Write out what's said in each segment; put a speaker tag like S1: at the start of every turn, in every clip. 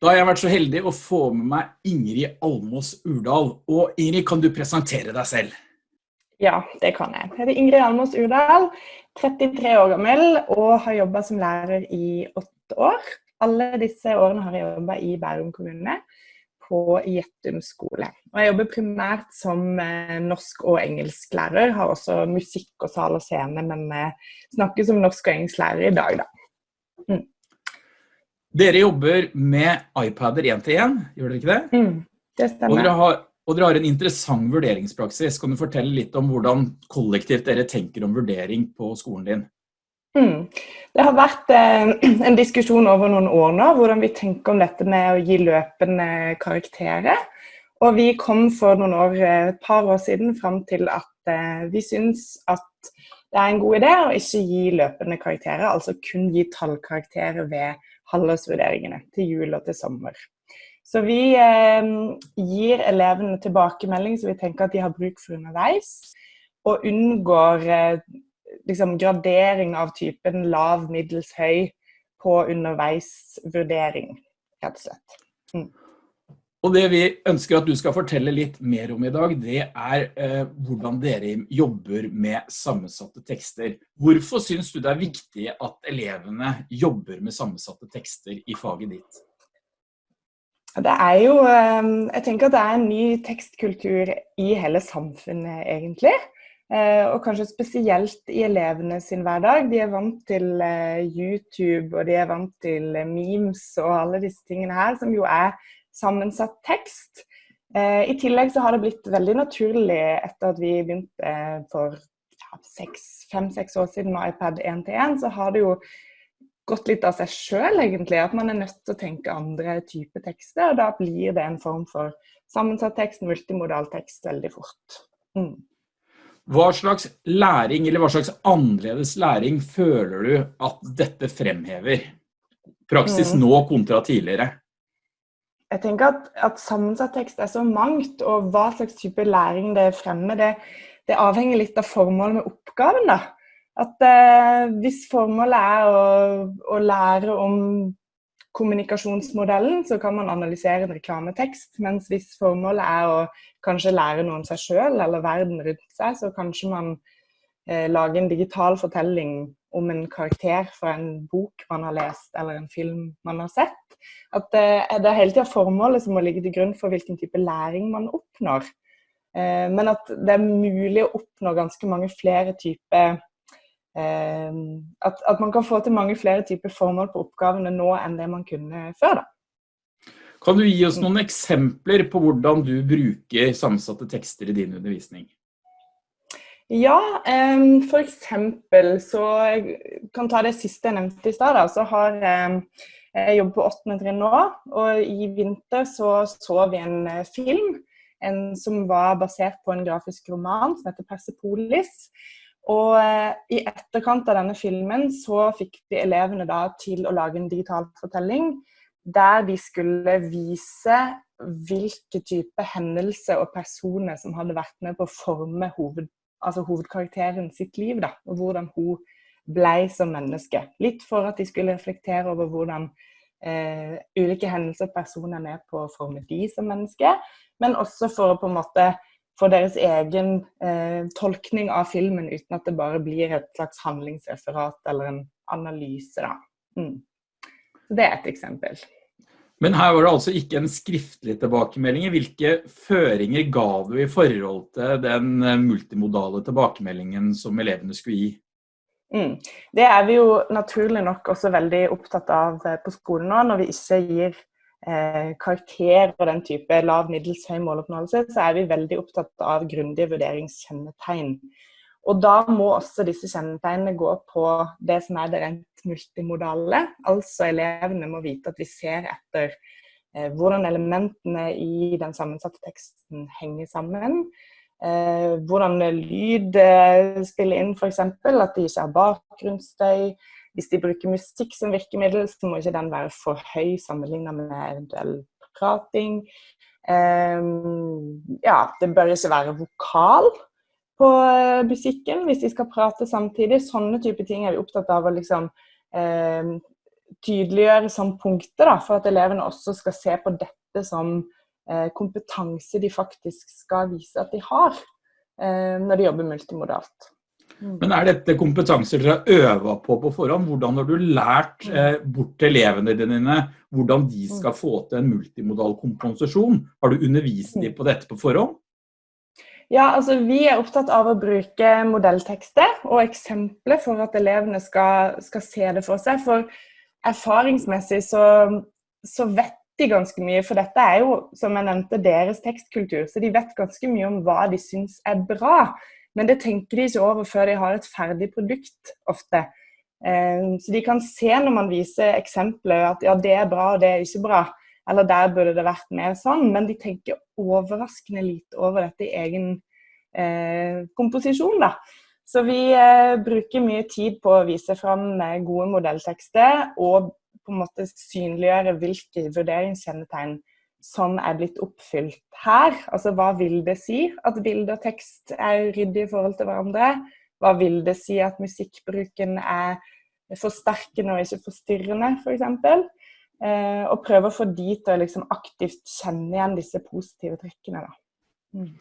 S1: Da har jeg vært så heldig å få med meg Ingrid Almås Urdal. Og Ingrid, kan du presentere deg selv?
S2: Ja, det kan jeg. Jeg heter Ingrid Almås Urdal, 33 år gammel og har jobba som lærer i åtte år. Alle disse årene har jeg jobba i Bærum kommune, på Gjettum skole. Og jeg jobber primært som eh, norsk- og engelsklærer. Har også musikk og sal og scene, men vi snakker som norsk- og engelsklærer i dag, da. Mm.
S1: Dere jobber med iPader én til én, gjør dere ikke det?
S2: Mm, det stemmer.
S1: Og dere, har, og dere, har, en interessant vurderingspraksis. Kan du fortelle litt om hvordan kollektivt dere tenker om vurdering på skolen din?
S2: Mm. Det har vært eh, en diskusjon over noen år nå, hvordan vi tenker om dette med å gi løpende karakterer. Og vi kom for noen år, eh, et par år siden fram til at eh, vi syns at det er en god idé å ikke gi løpende karakterer, altså kun gi tallkarakterer ved halvårsvurderingene til jul og til sommer. Så vi eh, gir elevene tilbakemelding som vi tenker at de har bruk for underveis, og unngår eh, liksom, gradering av typen lav, middels, høy på underveisvurdering, rett og slett. Mm.
S1: Og det vi ønsker at du skal fortelle litt mer om i dag, det er eh, hvordan dere jobber med sammensatte tekster. Hvorfor syns du det er viktig at elevene jobber med sammensatte tekster i faget ditt?
S2: Det er jo eh, Jeg tenker at det er en ny tekstkultur i hele samfunnet, egentlig. Eh, og kanskje spesielt i elevene sin hverdag. De er vant til eh, YouTube og de er vant til memes og alle disse tingene her, som jo er sammensatt tekst. Eh, I tillegg så har det blitt veldig naturlig etter at vi begynte eh, for fem-seks år siden med iPad 1-1, så har det jo gått litt av seg sjøl, egentlig. At man er nødt til å tenke andre typer tekster. Og da blir det en form for sammensatt tekst, multimodal tekst, veldig fort. Mm.
S1: Hva slags læring, eller hva slags annerledes læring føler du at dette fremhever? Praksis mm. nå kontra tidligere?
S2: Jeg tenker at, at, sammensatt tekst er så mangt, og hva slags type læring det fremmer, det, det avhenger litt av formålet med oppgaven. da. At eh, Hvis formålet er å, å, lære om kommunikasjonsmodellen, så kan man analysere en reklametekst. Mens hvis formålet er å kanskje lære noe om seg sjøl eller verden rundt seg, så kanskje man eh, lager en digital fortelling om en karakter fra en bok man har lest eller en film man har sett. At det, det er hele tida formålet som må ligge til grunn for hvilken type læring man oppnår. Eh, men at det er mulig å oppnå ganske mange flere typer eh, at, at, man kan få til mange flere typer formål på oppgavene nå enn det man kunne før. da.
S1: Kan du gi oss noen eksempler på hvordan du bruker sammensatte tekster i din undervisning?
S2: Ja, um, eksempel så Jeg kan ta det siste jeg nevnte i stad. Så har jeg jobbet på åttende trinn nå, og i vinter så så vi en uh, film en, som var basert på en grafisk roman som heter 'Persepolis'. Og eh, i etterkant av denne filmen så fikk vi elevene da til å lage en digital fortelling der de skulle vise hvilke type hendelser og personer som hadde vært med på å forme hoved altså hovedkarakteren sitt liv, da, og hvordan hun ble som menneske. Litt for at de skulle reflektere over hvordan eh, ulike hendelser og personer er med på å forme de som menneske, men også for å på en måte få deres egen eh, tolkning av filmen uten at det bare blir et slags handlingsreferat eller en analyse. Da. Mm. Så det er et eksempel.
S1: Men her var det altså ikke en skriftlig tilbakemelding. Hvilke føringer ga du i forhold til den eh, multimodale tilbakemeldingen som elevene skulle gi?
S2: Mm. Det er vi jo naturlig nok også veldig opptatt av eh, på skolen nå. Når vi ikke gir eh, karakter og den type lav, middels, høy måloppnåelse, så er vi veldig opptatt av grundige vurderingskjennetegn. Og da må også disse kjennetegnene gå på det som er det rent multimodale. Altså elevene må vite at vi ser etter eh, hvordan elementene i den sammensatte teksten henger sammen. Eh, hvordan lyd eh, spiller inn, f.eks. At de ikke har bakgrunnsstøy. Hvis de bruker musikk som virkemiddel, så må ikke den være for høy sammenlignet med eventuell prating. Eh, ja, det bør ikke være vokal på eh, musikken hvis de skal prate samtidig. Sånne type ting er vi opptatt av å liksom eh, tydeliggjøre som punkter da, for at elevene også skal se på dette som eh, kompetanse de faktisk skal vise at de har eh, når de jobber multimodalt.
S1: Mm. Men er dette kompetanser dere har øva på på forhånd? Hvordan har du lært mm. eh, bort til elevene dine hvordan de mm. skal få til en multimodal kompensasjon? Har du undervist dem på dette på forhånd?
S2: Ja, altså Vi er opptatt av å bruke modelltekster og eksempler for at elevene skal, skal se det for seg. For erfaringsmessig så, så, vet de ganske mye, for dette er jo, som jeg nevnte, deres tekstkultur. Så de vet ganske mye om hva de syns er bra. Men det tenker de ikke over før de har et ferdig produkt, ofte. Eh, så de kan se når man viser eksempler at ja, det er bra og det er ikke bra. Eller der burde det vært mer sånn. Men de tenker overraskende lite over dette i egen eh, komposisjon. da. Så vi eh, bruker mye tid på å vise fram gode modelltekster og på en måte synliggjøre hvilke vurderingskjennetegn som er blitt oppfylt her. Altså hva vil det si at bilde og tekst er ryddig i forhold til hverandre? Hva vil det si at musikkbruken er forsterkende og ikke forstyrrende, f.eks.? For eksempel? Eh, og prøve å få de til å liksom aktivt kjenne igjen disse positive trekkene. Mm.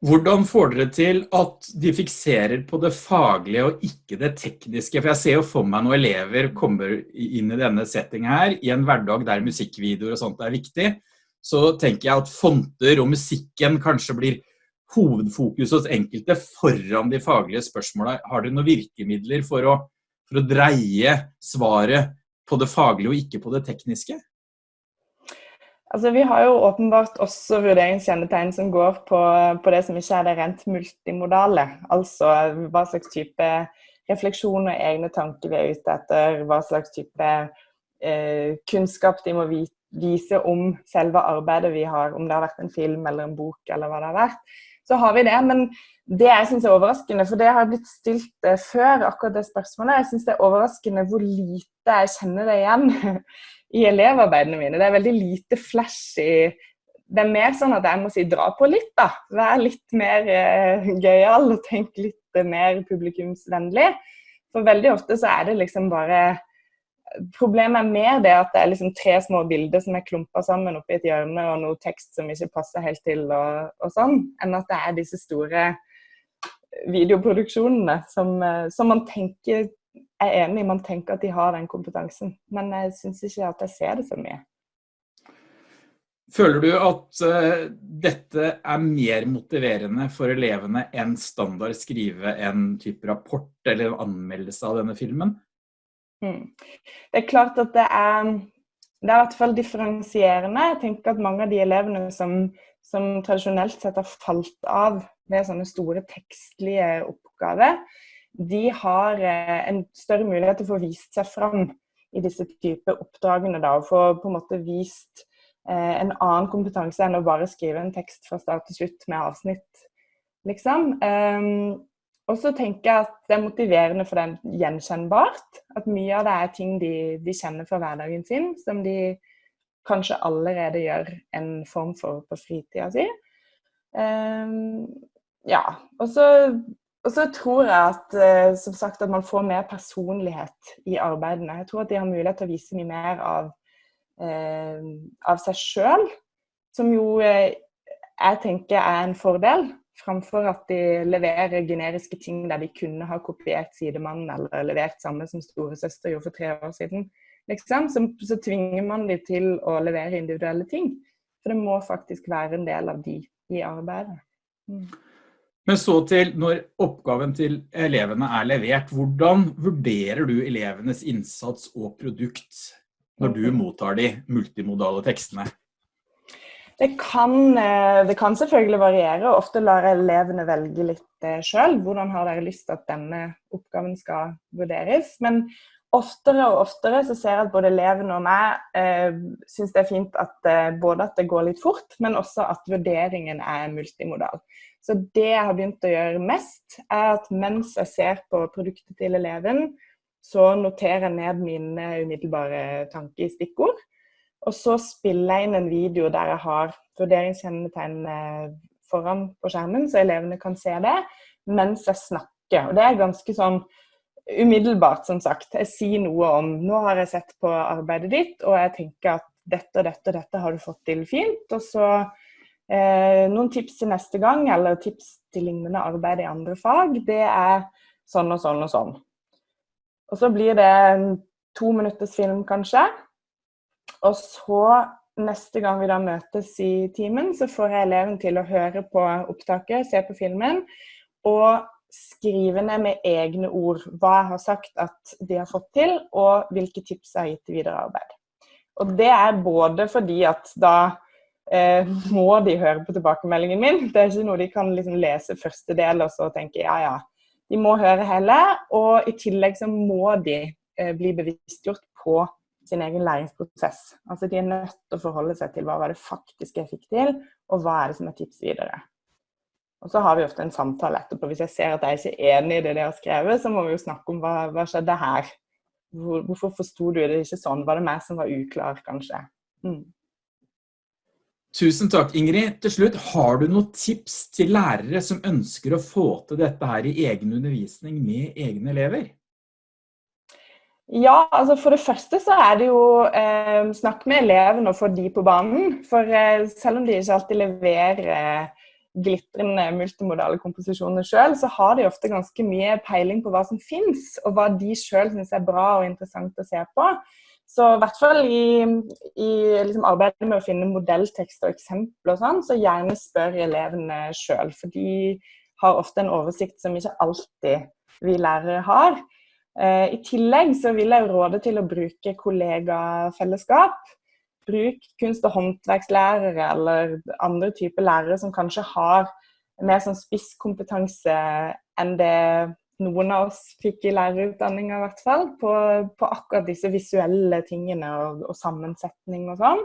S1: Hvordan får dere til at de fikserer på det faglige og ikke det tekniske? For jeg ser jo for meg når elever kommer inn i denne settingen her, i en hverdag der musikkvideoer og sånt er viktig, så tenker jeg at fonter og musikken kanskje blir hovedfokus hos enkelte foran de faglige spørsmåla. Har dere noen virkemidler for å, for å dreie svaret på det faglige og ikke på det tekniske?
S2: Altså, vi har jo åpenbart også vurderingskjennetegn som går på, på, det som ikke er det rent multimodale. Altså hva slags type refleksjon og egne tanker vi er ute etter. Hva slags type eh, kunnskap de må vite vise om selve arbeidet vi har, om det har vært en film eller en bok eller hva det har vært, så har vi det. Men det jeg syns er overraskende, for det har blitt stilt eh, før, akkurat det spørsmålet, jeg syns det er overraskende hvor lite jeg kjenner det igjen i elevarbeidene mine. Det er veldig lite flash i Det er mer sånn at jeg må si dra på litt, da. Vær litt mer eh, gøyal og tenk litt mer publikumsvennlig. For veldig ofte så er det liksom bare Problemet mer det at det er liksom tre små bilder som er klumpa sammen oppi et hjørne, og noe tekst som ikke passer helt til, og, og sånn, enn at det er disse store videoproduksjonene som, eh, som, man tenker er enig. Man tenker at de har den kompetansen, men jeg syns ikke at jeg ser det så mye.
S1: Føler du at uh, dette er mer motiverende for elevene enn standard skrive en type rapport eller en anmeldelse av denne filmen?
S2: Mm. Det er klart at det er, det er i hvert fall differensierende. Jeg tenker at mange av de elevene som, som tradisjonelt sett har falt av ved sånne store tekstlige oppgaver, de har eh, en større mulighet til å få vist seg fram i disse typer oppdragene. Da, og få på en måte vist eh, en annen kompetanse enn å bare skrive en tekst fra start til slutt med avsnitt, liksom. Og så tenker jeg at det er motiverende for dem gjenkjennbart. At mye av det er ting de, de, kjenner fra hverdagen sin, som de kanskje allerede gjør en form for på fritida si. Um, ja. Og så, og så, tror jeg at, uh, som sagt, at man får mer personlighet i arbeidene. Jeg tror at de har mulighet til å vise mye mer av, uh, av seg sjøl, som jo uh, jeg tenker er en fordel framfor at de leverer generiske ting der de kunne ha kopiert sidemannen eller levert samme som storesøster gjorde for tre år siden. Liksom. Så, så, tvinger man de til å levere individuelle ting. For det må faktisk være en del av de i arbeidet. Mm.
S1: Men så til når oppgaven til elevene er levert, hvordan vurderer du elevenes innsats og produkt når du mottar de multimodale tekstene?
S2: Det kan, eh, det kan, selvfølgelig variere. Ofte lar jeg elevene velge litt eh, sjøl. Hvordan har dere lyst til at denne oppgaven skal vurderes? Men oftere og oftere så ser jeg at både elevene og meg eh, syns det er fint at eh, både at det går litt fort, men også at vurderingen er multimodal. Så det jeg har begynt å gjøre mest, er at mens jeg ser på produktet til eleven, så noterer jeg ned mine umiddelbare tanker i stikkord. Og så spiller jeg inn en video der jeg har vurderingskjennetegn eh, foran på skjermen, så elevene kan se det mens jeg snakker. Og det er ganske sånn umiddelbart, som sagt. Jeg sier noe om nå har jeg sett på arbeidet ditt, og jeg tenker at dette og dette og dette har du fått til fint. Og så eh, noen tips til neste gang, eller tips til lignende arbeid i andre fag, det er sånn og sånn og sånn. Og så blir det en to minutters film, kanskje. Og så neste gang vi da møtes i timen, så får jeg eleven til å høre på opptaket, se på filmen, og skrive ned med egne ord hva jeg har sagt at de har fått til, og hvilke tips jeg har gitt til videre arbeid. Og det er både fordi at da eh, må de høre på tilbakemeldingen min. Det er ikke noe de kan liksom lese første del og så tenke ja, ja. De må høre hele, og i tillegg så må de eh, bli bevisstgjort på sin egen læringsprosess. Altså De er nødt til å forholde seg til hva var det faktisk jeg fikk til, og hva er det som er tips videre. Og så har vi ofte en samtale etterpå. Hvis jeg ser at jeg ikke er enig i det de har skrevet, så må vi jo snakke om hva, hva skjedde her. Hvor, hvorfor forsto du det ikke sånn? Var det meg som var uklar, kanskje? Mm.
S1: Tusen takk, Ingrid. Til slutt, har du noen tips til lærere som ønsker å få til dette her i egen undervisning med egne elever?
S2: Ja, altså for det første så er det jo eh, snakk med elevene og få de på banen. For eh, selv om de ikke alltid leverer eh, glitrende multimodale komposisjoner sjøl, så har de ofte ganske mye peiling på hva som fins, og hva de sjøl syns er bra og interessant å se på. Så i hvert fall i, i liksom arbeidet med å finne modelltekst og eksempler og sånn, så gjerne spør elevene sjøl. For de har ofte en oversikt som ikke alltid vi lærere har. Eh, I tillegg så vil jeg råde til å bruke kollegafellesskap. Bruk kunst- og håndverkslærere eller andre typer lærere som kanskje har mer sånn spisskompetanse enn det noen av oss fikk i lærerutdanninga, i hvert fall. På, på, akkurat disse visuelle tingene og, og sammensetning og sånn.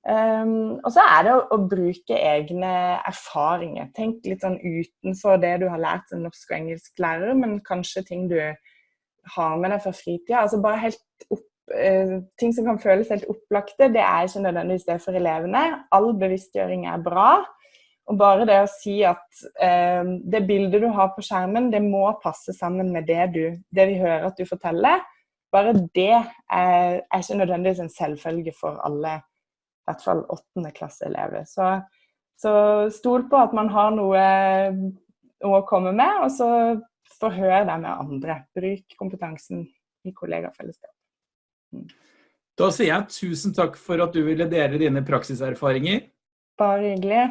S2: Um, og så er det å, å, bruke egne erfaringer. Tenk litt sånn utenfor det du har lært som norsk og engelsk lærer, men kanskje ting du har med deg fra fritida. Altså bare helt opp, eh, ting som kan føles helt opplagte, det er ikke nødvendigvis det for elevene. All bevisstgjøring er bra. Og bare det å si at eh, det bildet du har på skjermen, det må passe sammen med det, du, det vi hører at du forteller. Bare det er, er ikke nødvendigvis en selvfølge for alle, i hvert fall åttendeklasseelever. Så, så stol på at man har noe å komme med, og så forhør deg med andre. Bruk kompetansen i kollegafellesskap.
S1: Mm. Da sier jeg tusen takk for at du ville dele dine praksiserfaringer.
S2: Bare hyggelig.